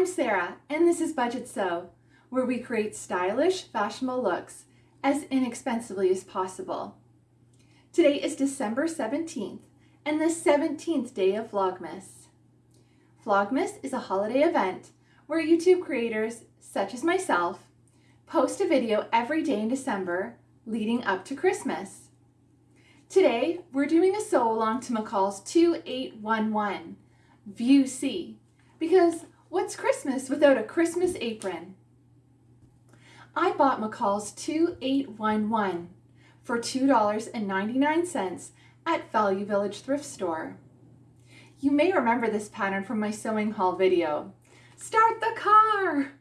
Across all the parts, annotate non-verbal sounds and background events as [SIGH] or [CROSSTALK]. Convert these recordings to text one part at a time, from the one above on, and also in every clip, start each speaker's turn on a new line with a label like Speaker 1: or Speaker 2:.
Speaker 1: I'm Sarah, and this is Budget Sew, where we create stylish, fashionable looks as inexpensively as possible. Today is December 17th, and the 17th day of Vlogmas. Vlogmas is a holiday event where YouTube creators, such as myself, post a video every day in December leading up to Christmas. Today, we're doing a sew along to McCall's 2811, View C, because what's Christmas without a Christmas apron? I bought McCall's 2811 for $2.99 at Value Village Thrift Store. You may remember this pattern from my sewing haul video. Start the car!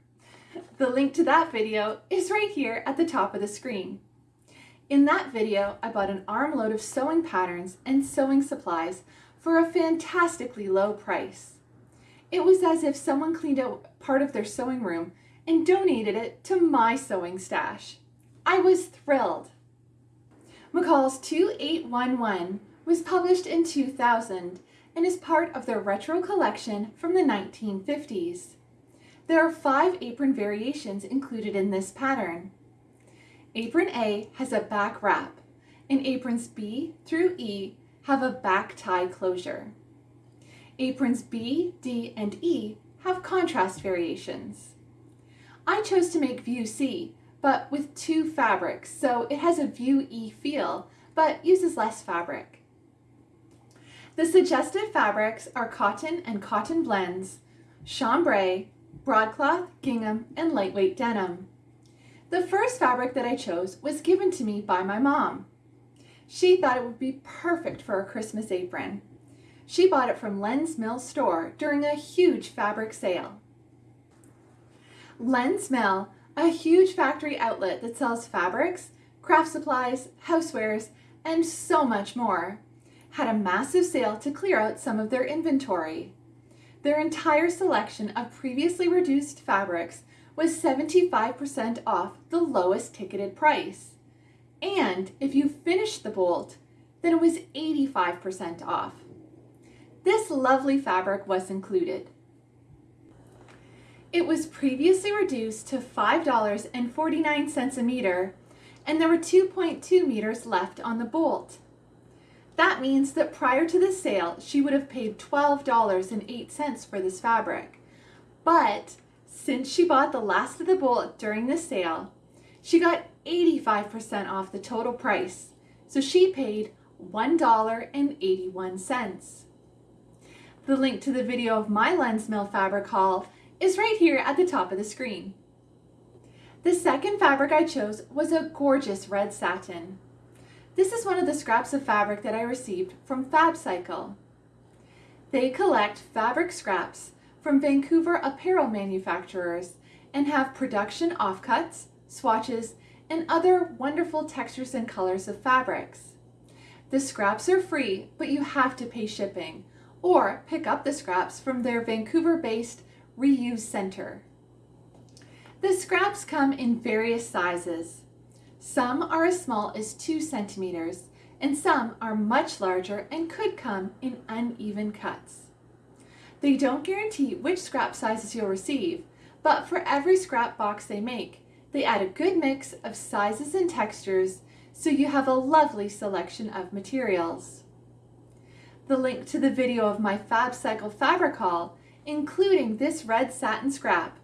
Speaker 1: The link to that video is right here at the top of the screen. In that video, I bought an armload of sewing patterns and sewing supplies for a fantastically low price. It was as if someone cleaned out part of their sewing room and donated it to my sewing stash. I was thrilled. McCall's 2811 was published in 2000 and is part of their retro collection from the 1950s. There are five apron variations included in this pattern. Apron A has a back wrap, and aprons B through E have a back tie closure. Aprons B, D, and E have contrast variations. I chose to make View C, but with two fabrics, so it has a View E feel, but uses less fabric. The suggested fabrics are cotton and cotton blends, chambray, broadcloth, gingham, and lightweight denim. The first fabric that I chose was given to me by my mom. She thought it would be perfect for a Christmas apron. She bought it from Len's Mill store during a huge fabric sale. Len's Mill, a huge factory outlet that sells fabrics, craft supplies, housewares, and so much more, had a massive sale to clear out some of their inventory. Their entire selection of previously reduced fabrics was 75% off the lowest ticketed price. And if you finished the bolt, then it was 85% off. This lovely fabric was included. It was previously reduced to $5.49 a meter, and there were 2.2 meters left on the bolt. That means that prior to the sale, she would have paid $12.08 for this fabric. But since she bought the last of the bolt during the sale, she got 85% off the total price, so she paid $1.81. The link to the video of my Len's Mill fabric haul is right here at the top of the screen. The second fabric I chose was a gorgeous red satin. This is one of the scraps of fabric that I received from FabCycle. They collect fabric scraps from Vancouver apparel manufacturers and have production offcuts, swatches, and other wonderful textures and colors of fabrics. The scraps are free, but you have to pay shipping, or pick up the scraps from their Vancouver-based reuse center. The scraps come in various sizes. Some are as small as 2 centimeters, and some are much larger and could come in uneven cuts. They don't guarantee which scrap sizes you'll receive, but for every scrap box they make, they add a good mix of sizes and textures so you have a lovely selection of materials. The link to the video of my FabCycle fabric haul, including this red satin scrap,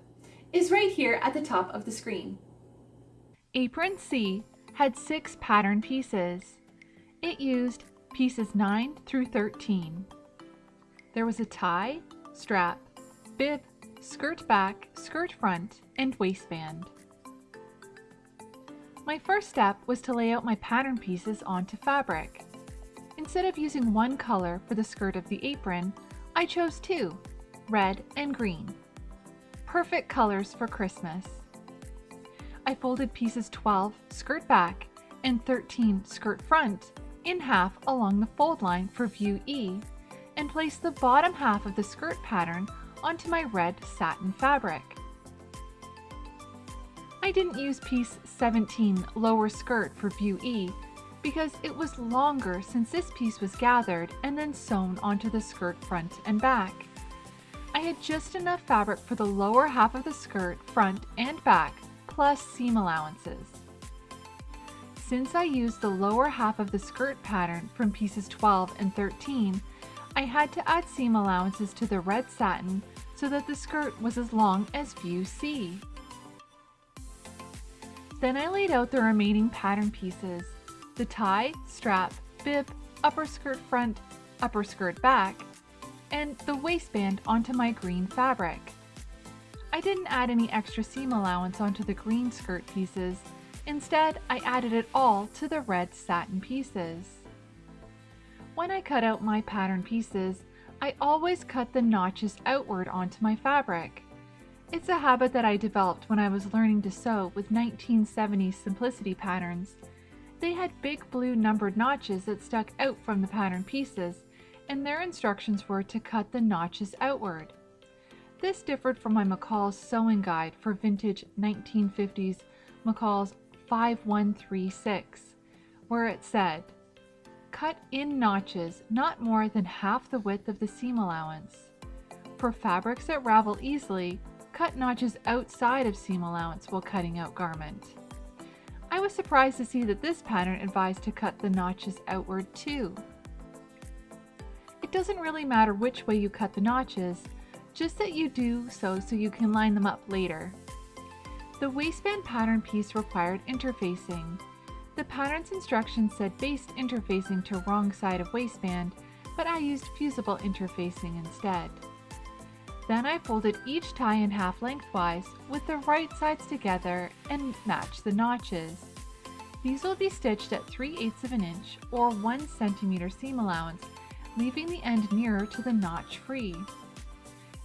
Speaker 1: is right here at the top of the screen.
Speaker 2: Apron C had six pattern pieces. It used pieces 9 through 13. There was a tie, strap, bib, skirt back, skirt front, and waistband. My first step was to lay out my pattern pieces onto fabric. Instead of using one color for the skirt of the apron, I chose two, red and green. Perfect colors for Christmas. I folded pieces 12 skirt back and 13 skirt front in half along the fold line for view E and placed the bottom half of the skirt pattern onto my red satin fabric. I didn't use piece 17 lower skirt for view E because it was longer since this piece was gathered and then sewn onto the skirt front and back. I had just enough fabric for the lower half of the skirt, front and back, plus seam allowances. Since I used the lower half of the skirt pattern from pieces 12 and 13, I had to add seam allowances to the red satin so that the skirt was as long as view C. Then I laid out the remaining pattern pieces, the tie, strap, bib, upper skirt front, upper skirt back, and the waistband onto my green fabric. I didn't add any extra seam allowance onto the green skirt pieces. Instead, I added it all to the red satin pieces. When I cut out my pattern pieces, I always cut the notches outward onto my fabric. It's a habit that I developed when I was learning to sew with 1970s simplicity patterns. They had big blue numbered notches that stuck out from the pattern pieces, and their instructions were to cut the notches outward. This differed from my McCall's sewing guide for vintage 1950s McCall's 5136, where it said, Cut in notches not more than half the width of the seam allowance. For fabrics that ravel easily, cut notches outside of seam allowance while cutting out garment. I was surprised to see that this pattern advised to cut the notches outward too. It doesn't really matter which way you cut the notches, just that you do so so you can line them up later. The waistband pattern piece required interfacing. The pattern's instructions said baste interfacing to wrong side of waistband, but I used fusible interfacing instead. Then I folded each tie in half lengthwise with the right sides together and matched the notches. These will be stitched at 3 eighths of an inch or 1 centimeter seam allowance, leaving the end nearer to the notch free.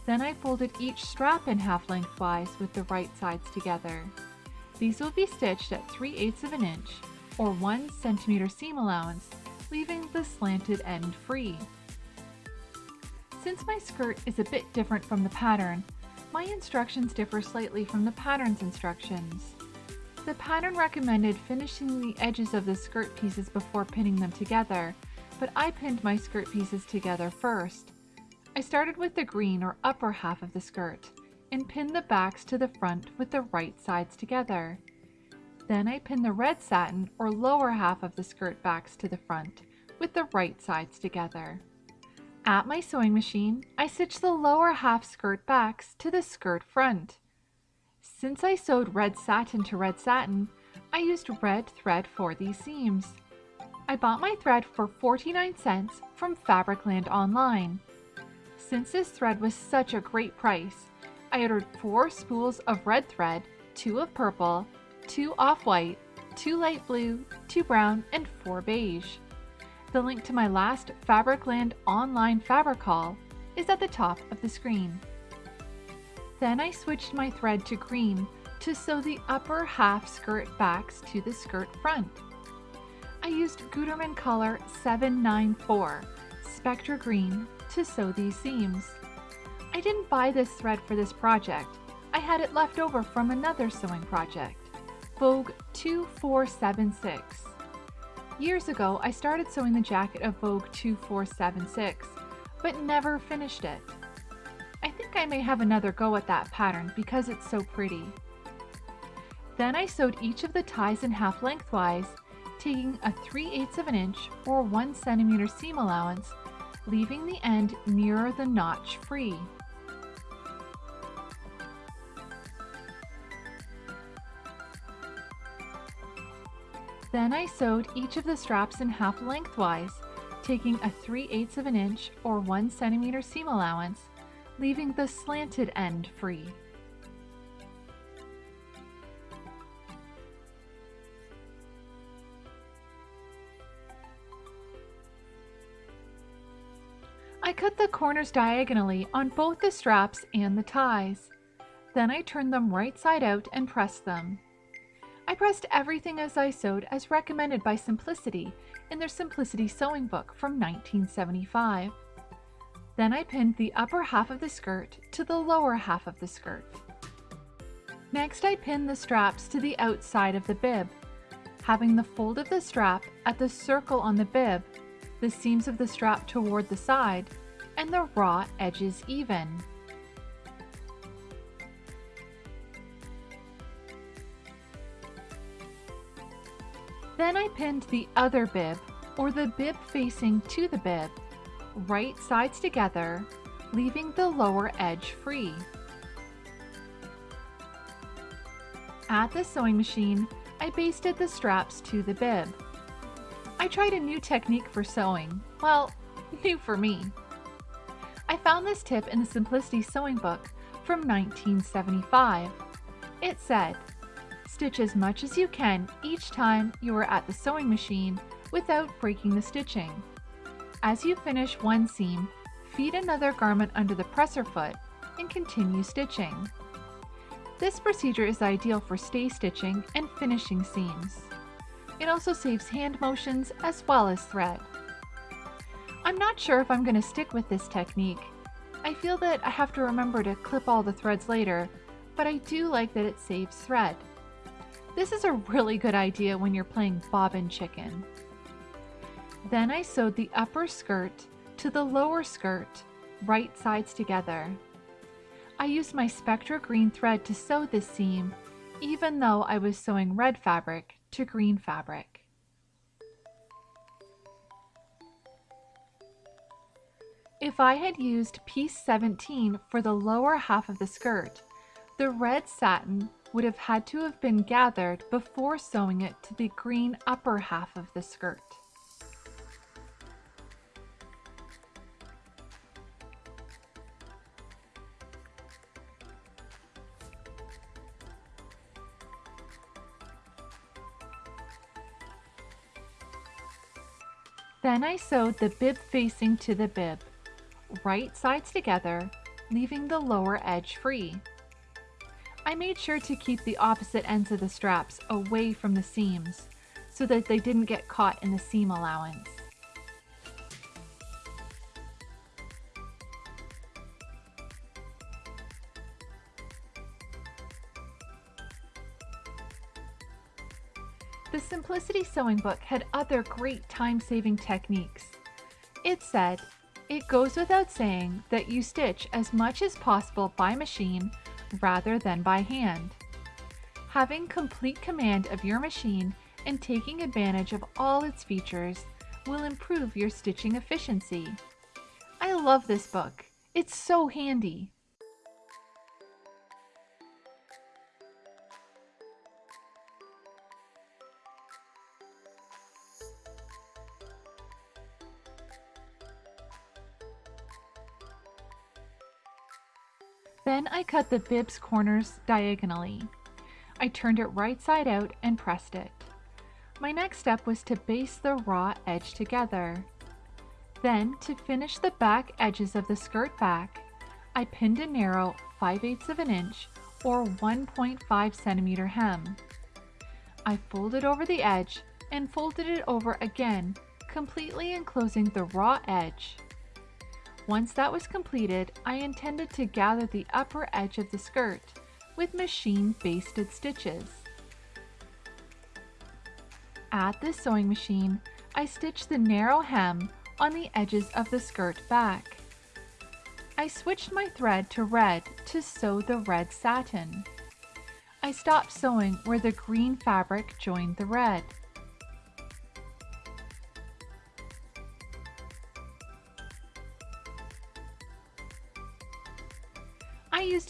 Speaker 2: Then I folded each strap in half lengthwise with the right sides together. These will be stitched at 3 eighths of an inch or 1 centimeter seam allowance, leaving the slanted end free. Since my skirt is a bit different from the pattern, my instructions differ slightly from the pattern's instructions. The pattern recommended finishing the edges of the skirt pieces before pinning them together, but I pinned my skirt pieces together first. I started with the green or upper half of the skirt and pinned the backs to the front with the right sides together. Then I pinned the red satin or lower half of the skirt backs to the front with the right sides together. At my sewing machine, I stitched the lower half skirt backs to the skirt front. Since I sewed red satin to red satin, I used red thread for these seams. I bought my thread for 49 cents from Fabricland online. Since this thread was such a great price, I ordered four spools of red thread, two of purple, two off-white, two light blue, two brown, and four beige. The link to my last Fabricland online fabric haul is at the top of the screen. Then I switched my thread to green to sew the upper half skirt backs to the skirt front. I used Gutermann color 794 Spectra Green to sew these seams. I didn't buy this thread for this project. I had it left over from another sewing project, Vogue 2476. Years ago, I started sewing the jacket of Vogue 2476, but never finished it. I think I may have another go at that pattern because it's so pretty. Then I sewed each of the ties in half lengthwise, taking a 3 eighths of an inch or 1 centimeter seam allowance leaving the end nearer the notch free. Then I sewed each of the straps in half lengthwise, taking a 3 eighths of an inch or 1 centimeter seam allowance, leaving the slanted end free. I cut the corners diagonally on both the straps and the ties. Then I turned them right side out and pressed them. I pressed everything as I sewed as recommended by Simplicity in their Simplicity Sewing Book from 1975. Then I pinned the upper half of the skirt to the lower half of the skirt. Next I pinned the straps to the outside of the bib. Having the fold of the strap at the circle on the bib, the seams of the strap toward the side, and the raw edges even. Then I pinned the other bib, or the bib facing to the bib, right sides together, leaving the lower edge free. At the sewing machine, I basted the straps to the bib. I tried a new technique for sewing. Well, [LAUGHS] new for me. I found this tip in the Simplicity Sewing Book from 1975. It said, Stitch as much as you can each time you are at the sewing machine without breaking the stitching. As you finish one seam, feed another garment under the presser foot and continue stitching. This procedure is ideal for stay stitching and finishing seams. It also saves hand motions as well as thread. I'm not sure if I'm going to stick with this technique. I feel that I have to remember to clip all the threads later, but I do like that it saves thread. This is a really good idea when you're playing bobbin chicken. Then I sewed the upper skirt to the lower skirt, right sides together. I used my Spectra green thread to sew this seam, even though I was sewing red fabric to green fabric. If I had used piece 17 for the lower half of the skirt, the red satin would have had to have been gathered before sewing it to the green upper half of the skirt. Then I sewed the bib facing to the bib, right sides together, leaving the lower edge free. I made sure to keep the opposite ends of the straps away from the seams so that they didn't get caught in the seam allowance. Sewing Book had other great time-saving techniques. It said, it goes without saying that you stitch as much as possible by machine rather than by hand. Having complete command of your machine and taking advantage of all its features will improve your stitching efficiency. I love this book. It's so handy. Then I cut the bib's corners diagonally. I turned it right side out and pressed it. My next step was to baste the raw edge together. Then, to finish the back edges of the skirt back, I pinned a narrow 5 8 of an inch or 1.5 centimeter hem. I folded over the edge and folded it over again, completely enclosing the raw edge. Once that was completed, I intended to gather the upper edge of the skirt with machine basted stitches. At the sewing machine, I stitched the narrow hem on the edges of the skirt back. I switched my thread to red to sew the red satin. I stopped sewing where the green fabric joined the red.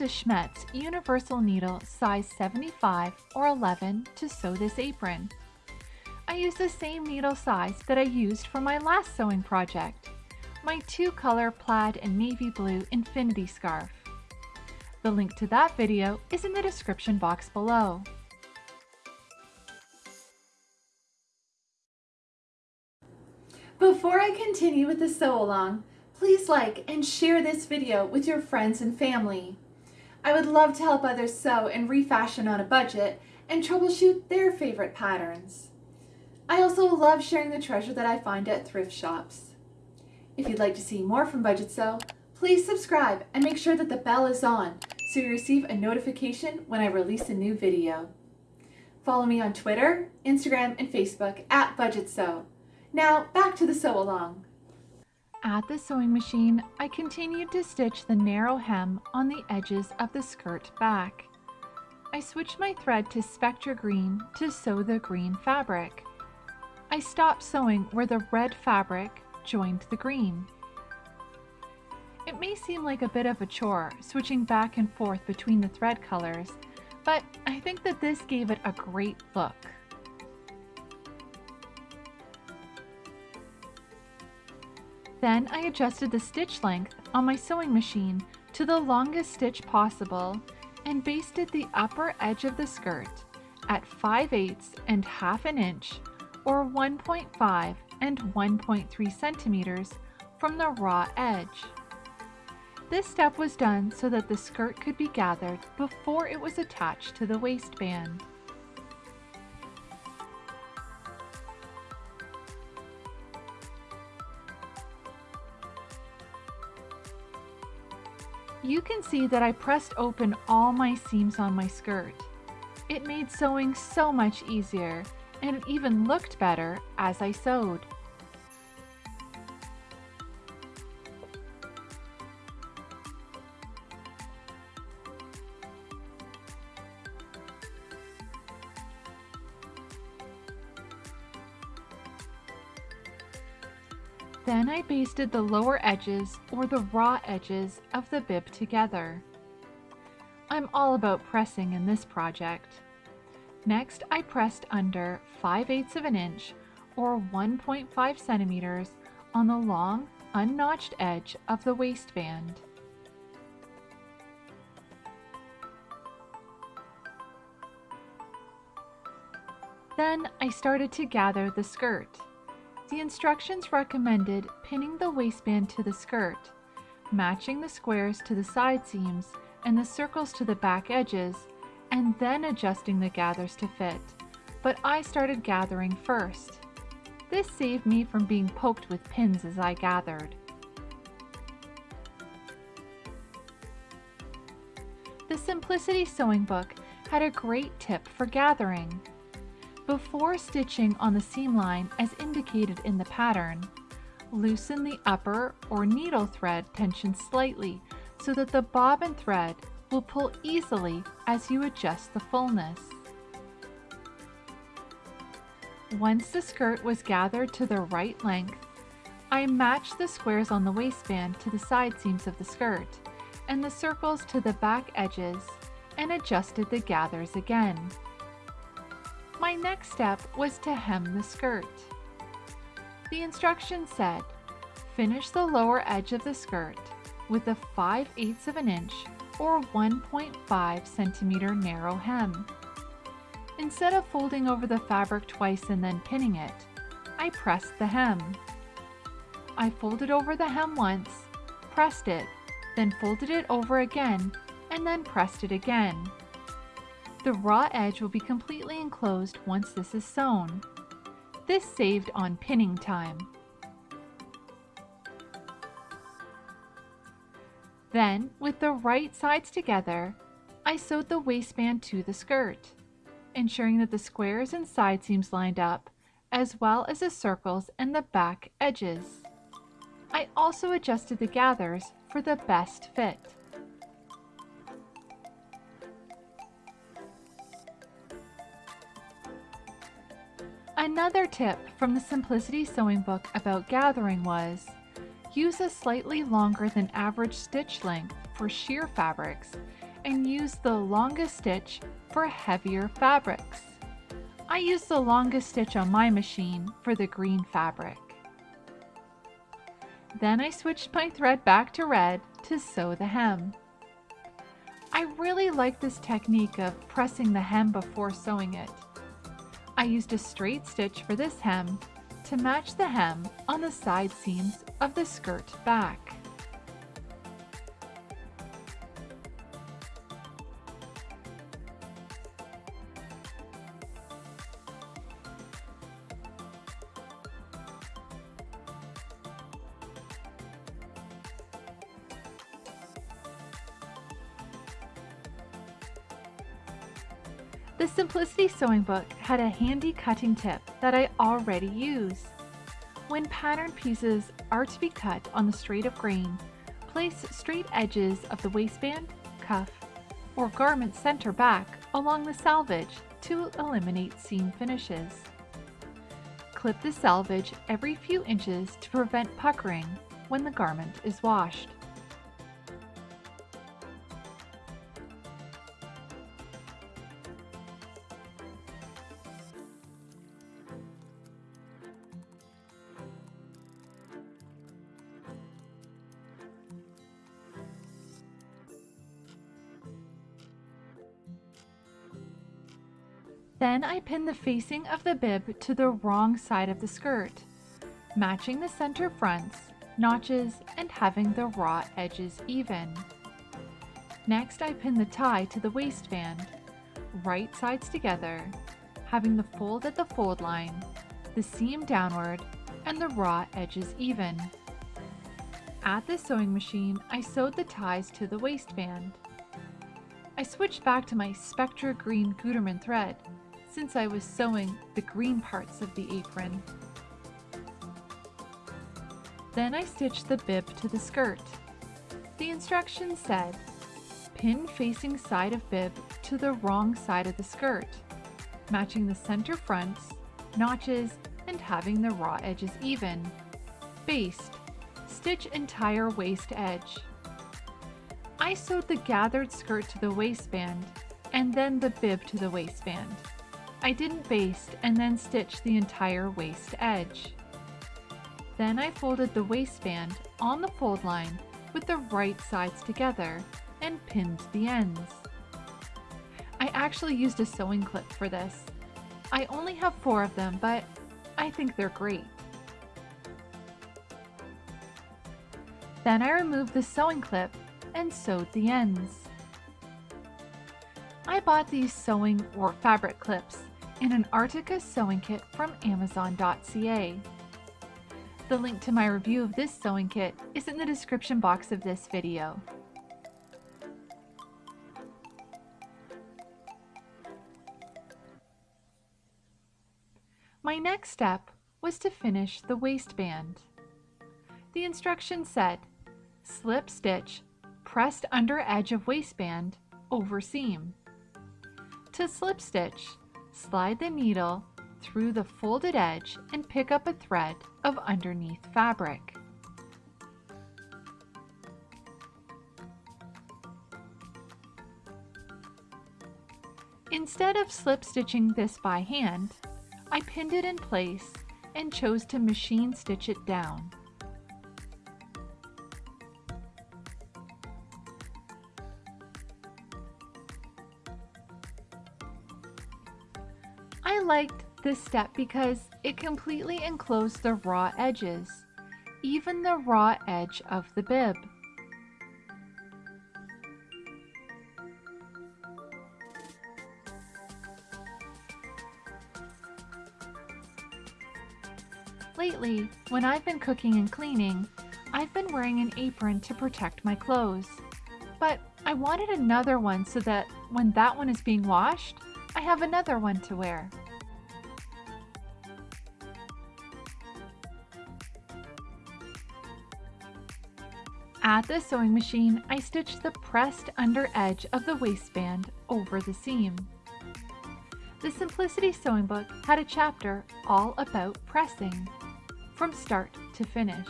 Speaker 2: A Schmetz universal needle size 75 or 11 to sew this apron. I used the same needle size that I used for my last sewing project, my two color plaid and navy blue infinity scarf. The link to that video is in the description box below.
Speaker 1: Before I continue with the sew along, please like and share this video with your friends and family. I would love to help others sew and refashion on a budget and troubleshoot their favorite patterns. I also love sharing the treasure that I find at thrift shops. If you'd like to see more from Budget Sew, please subscribe and make sure that the bell is on so you receive a notification when I release a new video. Follow me on Twitter, Instagram, and Facebook at Budget Sew. Now back to the sew along.
Speaker 2: At the sewing machine, I continued to stitch the narrow hem on the edges of the skirt back. I switched my thread to Spectra Green to sew the green fabric. I stopped sewing where the red fabric joined the green. It may seem like a bit of a chore switching back and forth between the thread colors, but I think that this gave it a great look. Then I adjusted the stitch length on my sewing machine to the longest stitch possible and basted the upper edge of the skirt at 5 eighths and half an inch or 1.5 and 1.3 centimeters from the raw edge. This step was done so that the skirt could be gathered before it was attached to the waistband. You can see that I pressed open all my seams on my skirt. It made sewing so much easier and it even looked better as I sewed. I basted the lower edges or the raw edges of the bib together. I'm all about pressing in this project. Next, I pressed under 5 eighths of an inch or 1.5 centimeters on the long, unnotched edge of the waistband. Then I started to gather the skirt. The instructions recommended pinning the waistband to the skirt, matching the squares to the side seams and the circles to the back edges, and then adjusting the gathers to fit. But I started gathering first. This saved me from being poked with pins as I gathered. The Simplicity Sewing Book had a great tip for gathering. Before stitching on the seam line as indicated in the pattern, loosen the upper or needle thread tension slightly so that the bobbin thread will pull easily as you adjust the fullness. Once the skirt was gathered to the right length, I matched the squares on the waistband to the side seams of the skirt and the circles to the back edges and adjusted the gathers again. My next step was to hem the skirt. The instructions said, finish the lower edge of the skirt with a 5 eighths of an inch or 1.5 centimeter narrow hem. Instead of folding over the fabric twice and then pinning it, I pressed the hem. I folded over the hem once, pressed it, then folded it over again, and then pressed it again. The raw edge will be completely enclosed once this is sewn. This saved on pinning time. Then, with the right sides together, I sewed the waistband to the skirt, ensuring that the squares and side seams lined up, as well as the circles and the back edges. I also adjusted the gathers for the best fit. Another tip from the Simplicity Sewing Book about gathering was use a slightly longer than average stitch length for sheer fabrics and use the longest stitch for heavier fabrics. I used the longest stitch on my machine for the green fabric. Then I switched my thread back to red to sew the hem. I really like this technique of pressing the hem before sewing it. I used a straight stitch for this hem to match the hem on the side seams of the skirt back. Sewing Book had a handy cutting tip that I already use. When pattern pieces are to be cut on the straight of grain, place straight edges of the waistband, cuff, or garment center back along the selvage to eliminate seam finishes. clip the selvage every few inches to prevent puckering when the garment is washed. Then I pin the facing of the bib to the wrong side of the skirt, matching the center fronts, notches, and having the raw edges even. Next I pin the tie to the waistband, right sides together, having the fold at the fold line, the seam downward, and the raw edges even. At the sewing machine, I sewed the ties to the waistband. I switched back to my Spectra Green Gutermann thread since I was sewing the green parts of the apron. Then I stitched the bib to the skirt. The instructions said, pin facing side of bib to the wrong side of the skirt, matching the center fronts, notches, and having the raw edges even. Baste, stitch entire waist edge. I sewed the gathered skirt to the waistband and then the bib to the waistband. I didn't baste and then stitch the entire waist edge. Then I folded the waistband on the fold line with the right sides together and pinned the ends. I actually used a sewing clip for this. I only have four of them, but I think they're great. Then I removed the sewing clip and sewed the ends. I bought these sewing or fabric clips in an Artica sewing kit from Amazon.ca. The link to my review of this sewing kit is in the description box of this video. My next step was to finish the waistband. The instructions said, slip stitch, pressed under edge of waistband, over seam. To slip stitch, Slide the needle through the folded edge and pick up a thread of underneath fabric. Instead of slip stitching this by hand, I pinned it in place and chose to machine stitch it down. Liked this step because it completely enclosed the raw edges, even the raw edge of the bib. Lately, when I've been cooking and cleaning, I've been wearing an apron to protect my clothes. But I wanted another one so that when that one is being washed, I have another one to wear. At the sewing machine, I stitched the pressed under edge of the waistband over the seam. The Simplicity Sewing Book had a chapter all about pressing, from start to finish.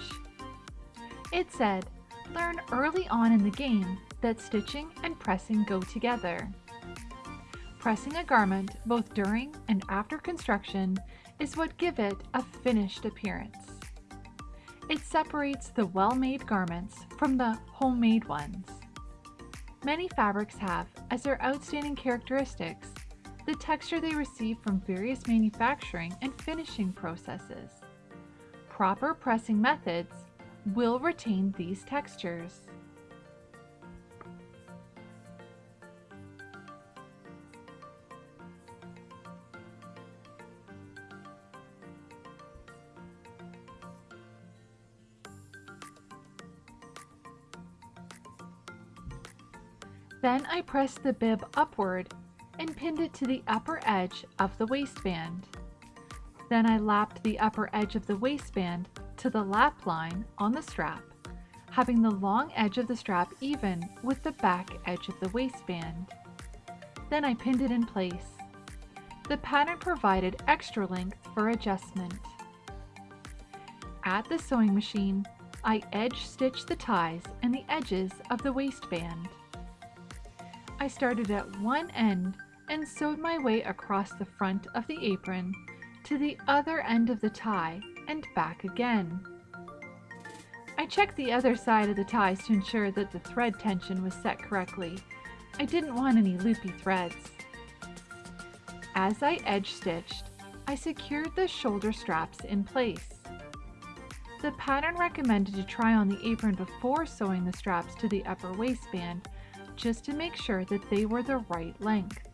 Speaker 2: It said, learn early on in the game that stitching and pressing go together. Pressing a garment both during and after construction is what give it a finished appearance. It separates the well-made garments from the homemade ones. Many fabrics have, as their outstanding characteristics, the texture they receive from various manufacturing and finishing processes. Proper pressing methods will retain these textures. Then I pressed the bib upward and pinned it to the upper edge of the waistband. Then I lapped the upper edge of the waistband to the lap line on the strap, having the long edge of the strap even with the back edge of the waistband. Then I pinned it in place. The pattern provided extra length for adjustment. At the sewing machine, I edge stitched the ties and the edges of the waistband. I started at one end and sewed my way across the front of the apron to the other end of the tie and back again. I checked the other side of the ties to ensure that the thread tension was set correctly. I didn't want any loopy threads. As I edge stitched, I secured the shoulder straps in place. The pattern recommended to try on the apron before sewing the straps to the upper waistband just to make sure that they were the right length.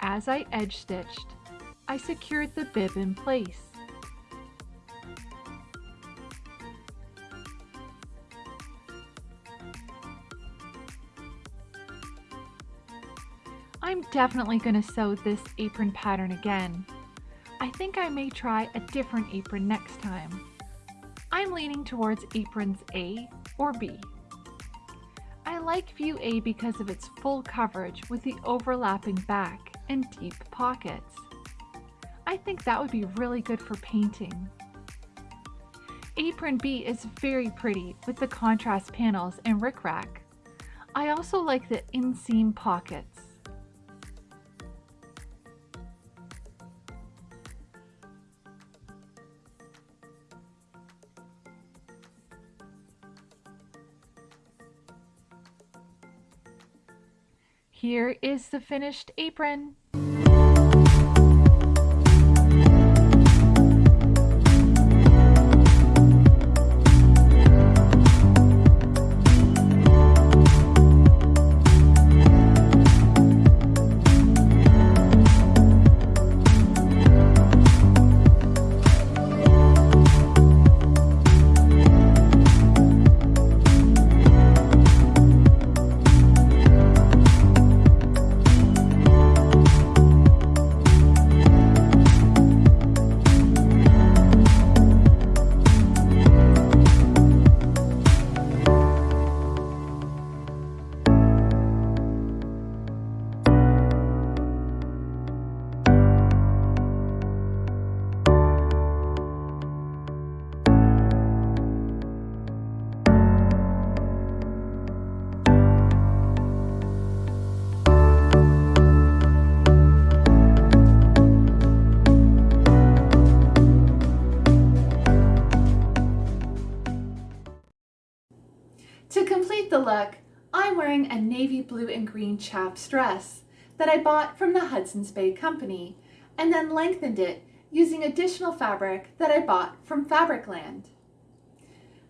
Speaker 2: As I edge stitched, I secured the bib in place. I'm definitely going to sew this apron pattern again. I think I may try a different apron next time. I'm leaning towards aprons A or B. I like view A because of its full coverage with the overlapping back and deep pockets. I think that would be really good for painting. Apron B is very pretty with the contrast panels and rickrack. I also like the inseam pockets. Here is the finished apron.
Speaker 1: Wearing a navy blue and green chaps dress that I bought from the Hudson's Bay Company and then lengthened it using additional fabric that I bought from Fabricland.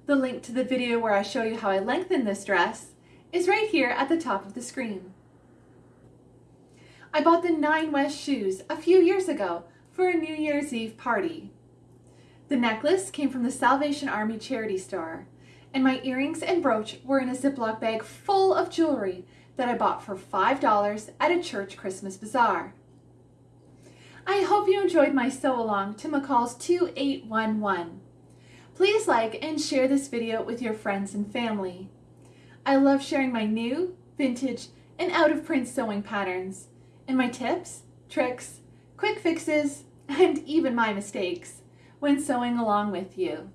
Speaker 1: The link to the video where I show you how I lengthen this dress is right here at the top of the screen. I bought the Nine West shoes a few years ago for a New Year's Eve party. The necklace came from the Salvation Army charity store and my earrings and brooch were in a Ziploc bag full of jewelry that I bought for $5 at a church Christmas bazaar. I hope you enjoyed my sew along to McCall's 2811. Please like and share this video with your friends and family. I love sharing my new, vintage, and out of print sewing patterns, and my tips, tricks, quick fixes, and even my mistakes when sewing along with you.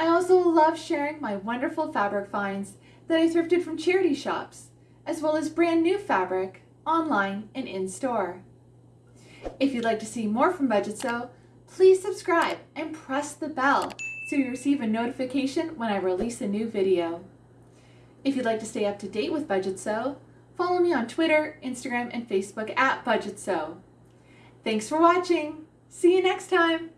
Speaker 1: I also love sharing my wonderful fabric finds that I thrifted from charity shops, as well as brand new fabric online and in store. If you'd like to see more from Budget Sew, please subscribe and press the bell so you receive a notification when I release a new video. If you'd like to stay up to date with Budget Sew, follow me on Twitter, Instagram, and Facebook at Budget Sew. Thanks for watching. See you next time.